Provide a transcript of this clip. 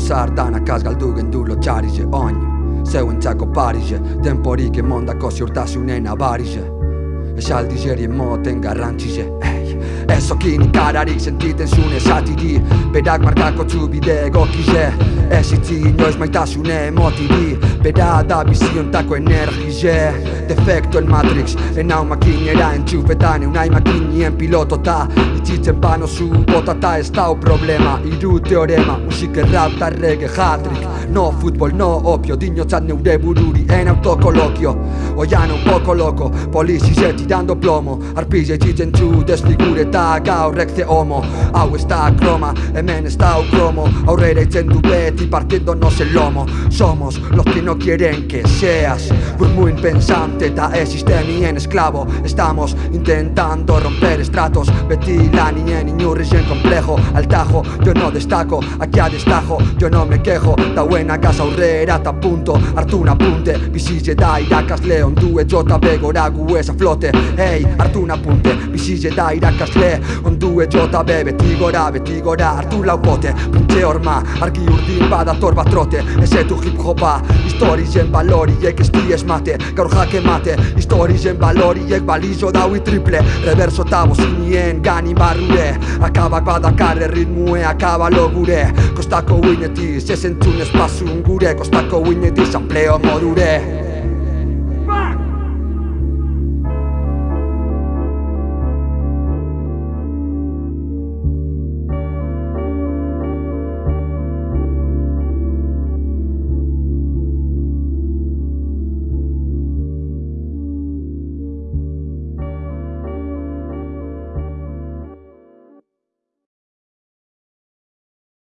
zar danak galdu gendu lotxarize oin Zeuen txako parize, denporik emondako ziurtasunen abarize Esaldi zerien moten garrantzize Ei, ez okin ikararik sentiten zune zatiri Berak markako txubide egokize Ez itzi inoiz maitasune emotiri Bera da biziontako energize Defekto en Matrix En hau makinera entxufetan Eunai makinien piloto ta. Itzitzen pano zu bota ta ez dau problema. Iru teorema Musik errau ta reggae hatrik No futbol, no opio Dinotzat neure bururi en autokolokio Oian un poco loco Polizi ze tirando plomo. Arpize txitzen txu desfigure ta gaur rekze homo. Hau ez da kroma, hemen ez da kromo Aurrera itzen du beti partiéndonos el lomo. Somos los que no quieren que seas Burmuin pensante ta ez sistemien esklabo Estamos intentando romper estratos. Beti lanien inurrixen complejo. Al tajo, yo no destaco, aquí a destajo Yo no me quejo, buena casa aurrera ta punto. Hartu un apunte, bizitze da irakasle Ondue jota begora gu ez a flote. Hey, hartu un apunte, bizitze da irakasle Ondue jota be beti gora, beti gora Hartu laupote, puntxe horma Argi urdin badator bat trote. Ezetu hip hopa, historizen baloriek ez di esmate Gaur jake mate, historizen baloriek balizo daui triple. Reverso eta bozinien gani barrure Akabak badakarre ritmue, akaba logure. Kostako uinetiz, ez entzun espazun gure. Kostako uinetiz, ampleo modure